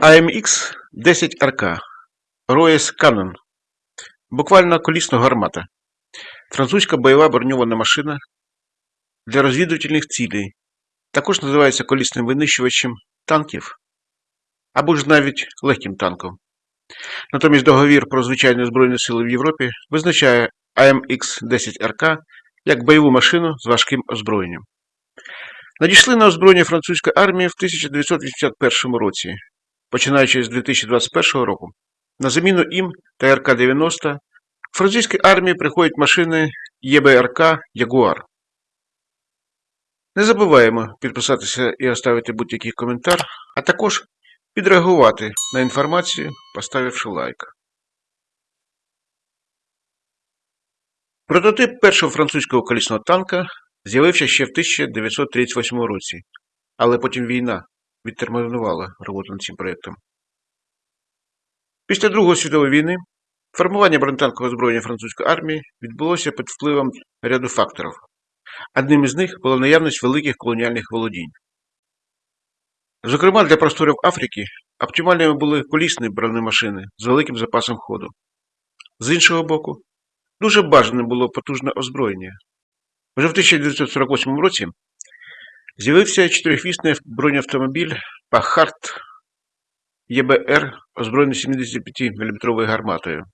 AMX 10 РК Роєс Канон. Буквально колісна гармата. Французька бойова броньована машина для розвідувальних цілей. Також називається колісним винищувачем танків або ж навіть легким танком. Натомість договір про звичайні Збройні сили в Європі визначає AMX 10 РК як бойову машину з важким озброєнням. Надійшли на озброєння французької армії в 1981 році, починаючи з 2021 року. На заміну їм та РК-90 в французькій армії приходять машини ЄБРК Ягуар. Не забуваємо підписатися і оставити будь-який коментар, а також підреагувати на інформацію, поставивши лайк. Прототип першого французького колісного танка з'явився ще в 1938 році, але потім війна відтермінувала роботу над цим проєктом. Після Другої світової війни формування бронетанкового озброєння французької армії відбулося під впливом ряду факторів. Одним із них була наявність великих колоніальних володінь. Зокрема, для просторів Африки оптимальними були колісні бронемашини з великим запасом ходу. З іншого боку, дуже бажаним було потужне озброєння. Вже в 1948 році з'явився чотирихвісний бронеавтомобіль Пахарт ЄБР, озброєний 75-мм гарматою.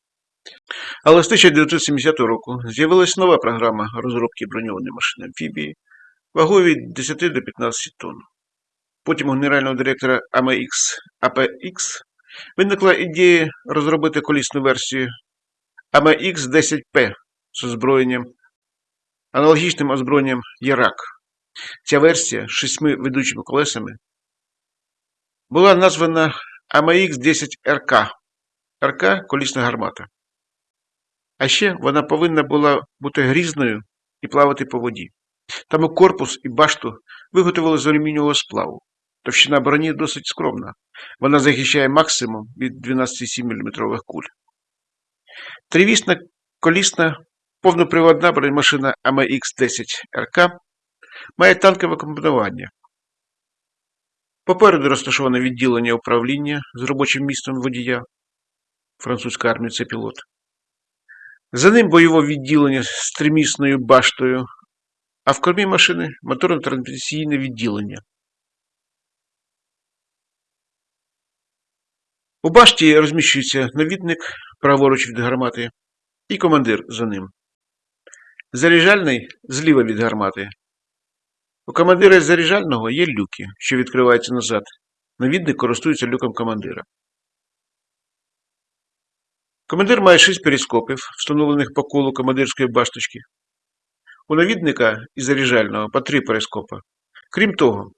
Але з 1970 року з'явилася нова програма розробки броньованої машини амфібії вагою від 10 до 15 тонн. Потім у генерального директора AMX APX виникла ідея розробити колісну версію AMX 10P з озброєнням, аналогічним озброєнням Ярак. Ця версія з шістьми ведучими колесами була названа AMX 10 РК. Колісна гармата. А ще вона повинна була бути грізною і плавати по воді. Тому корпус і башту виготовили з алюмінієвого сплаву. Товщина броні досить скромна. Вона захищає максимум від 12,7 мм куль. Тривісна колісна повноприводна бронемашина AMX 10 РК має танкове комплектування. Попереду розташоване відділення управління з робочим містом водія. Французька армія це пілот. За ним бойове відділення з тримісною баштою, а в кормі машини моторно-трансмісійне відділення. У башті розміщується навідник праворуч від гармати і командир за ним. Заряджальний зліва від гармати. У командира заряджального є люки, що відкриваються назад. Навідник користується люком командира. Командир має шість перископів, встановлених по колу командирської башточки. У навідника і заряджального по три перископа. Крім того,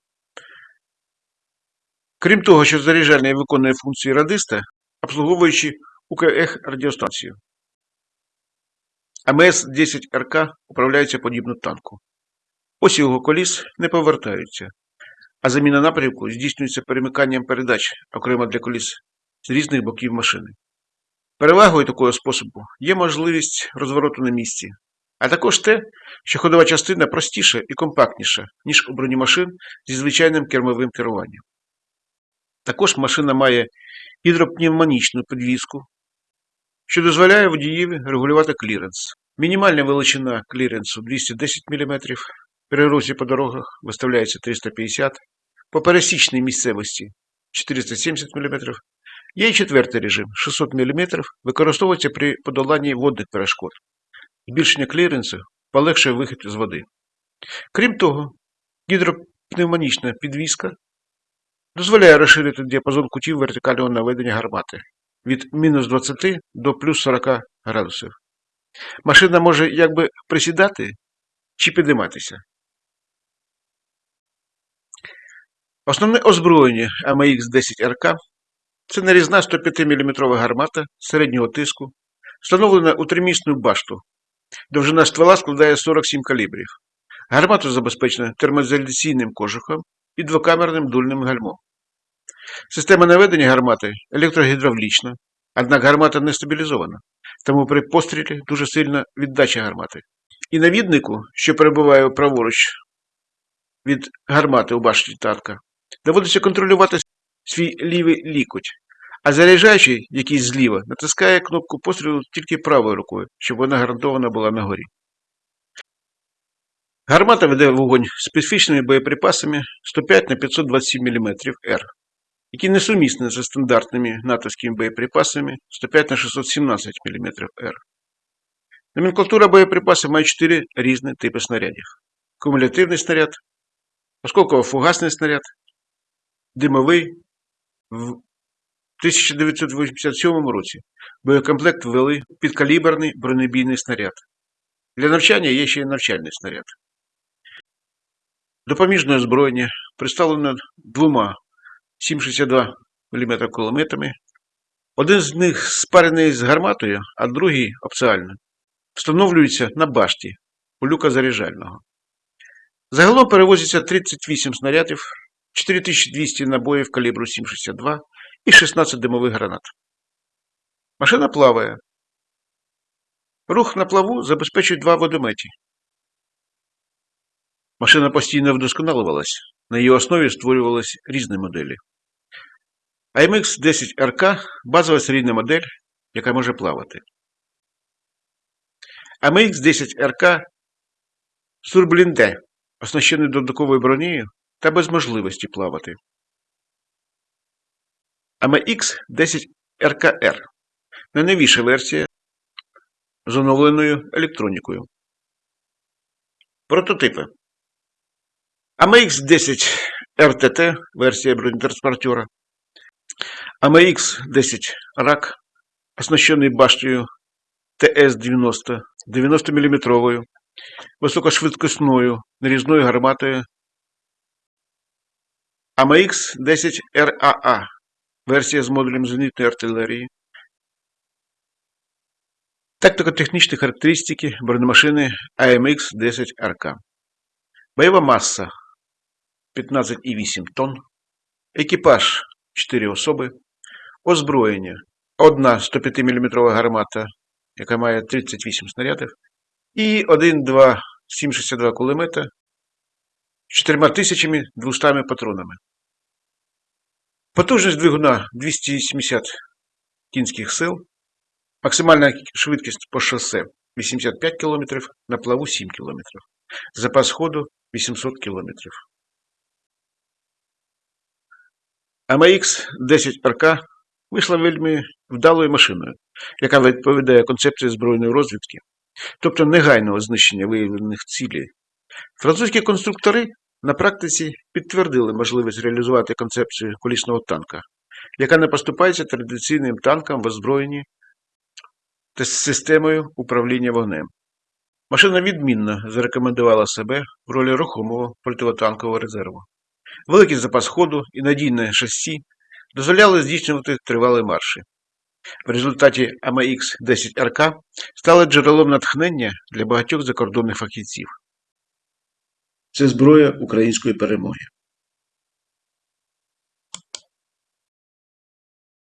крім того, що заряджальний виконує функції радиста, обслуговуючи УКХ радіостанцію. АМС-10 РК управляється подібно танку. Ось його коліс не повертаються, а заміна напрямку здійснюється перемиканням передач окремо для коліс з різних боків машини. Перевагою такого способу є можливість розвороту на місці, а також те, що ходова частина простіша і компактніша, ніж у бронемашин зі звичайним кермовим керуванням. Також машина має гідропневмонічну підвіску, що дозволяє водієві регулювати кліренс. Мінімальна величина кліренсу 210 мм, при русі по дорогах виставляється 350 по пересічній місцевості 470 мм. Є і четвертий режим 600 мм використовується при подоланні водних перешкод. Збільшення кліренсу полегшує вихід з води. Крім того, гідропневмонічна підвіска дозволяє розширити діапазон кутів вертикального наведення гармати від мінус 20 до плюс 40 градусів. Машина може якби присідати чи підійматися. Основне озброєння AMX 10 РК це нарізна 105-мм гармата середнього тиску, встановлена у тримісну башту. Довжина ствола складає 47 калібрів. Гармата забезпечена термоізоляційним кожухом і двокамерним дульним гальмом. Система наведення гармати електрогідравлічна, однак гармата не стабілізована, тому при пострілі дуже сильна віддача гармати. І навіднику, що перебуває праворуч від гармати у башті танка, доводиться контролювати свій лівий лікоть, а заряджаючий, який зліва, натискає кнопку пострілу тільки правою рукою, щоб вона гарантовано була на горі. Гармата веде вогонь специфічними боєприпасами 105 на 527 мм Р, які несумісні зі стандартними натовськими боєприпасами 105 на 617 мм Р. Номенклатура боєприпасів має 4 різні типи снарядів: кумулятивний снаряд, осколково-фугасний снаряд, димовий. В 1987 році боєкомплект ввели підкаліберний бронебійний снаряд. Для навчання є ще й навчальний снаряд. Допоміжне озброєння представлено двома 7,62 мм кулеметами. Один з них спарений з гарматою, а другий опціально. Встановлюється на башті у люка заряджального. Загалом перевозиться 38 снарядів, 4200 набоїв калібру 7,62 і 16 димових гранат. Машина плаває. Рух на плаву забезпечують два водометі. Машина постійно вдосконалювалась, на її основі створювалися різні моделі. AMX 10 RK базова серійна модель, яка може плавати. AMX 10 RK Сурблінде, оснащений додатковою бронею та без можливості плавати. AMX 10 RKR найновіша версія з оновленою електронікою. Прототипи. AMX 10 RTT версія бронетранспортера. AMX 10 RAK, оснащений баштою ТС-90 90 мм високошвидкісною нарізною гарматою AMX 10 RAA версія з модулем зенітної артилерії. Тактико-технічні характеристики бронемашини AMX 10 RK. Бойова маса 15,8 тонн. Екіпаж 4 особи. Озброєння. Одна 105 мм гармата, яка має 38 снарядів. І 1-2 7,62 кулемета 4200 патронами. Потужність двигуна 270 кінських сил. Максимальна швидкість по шосе 85 км, на плаву 7 км. Запас ходу 800 км. AMX 10 РК вийшла вельми вдалою машиною, яка відповідає концепції збройної розвідки, тобто негайного знищення виявлених цілей. Французькі конструктори на практиці підтвердили можливість реалізувати концепцію колісного танка, яка не поступається традиційним танкам в озброєнні та системою управління вогнем. Машина відмінно зарекомендувала себе в ролі рухомого противотанкового резерву. Великий запас ходу і надійне шасі дозволяли здійснювати тривалі марші. В результаті AMX 10 РК стали джерелом натхнення для багатьох закордонних фахівців. Це зброя української перемоги.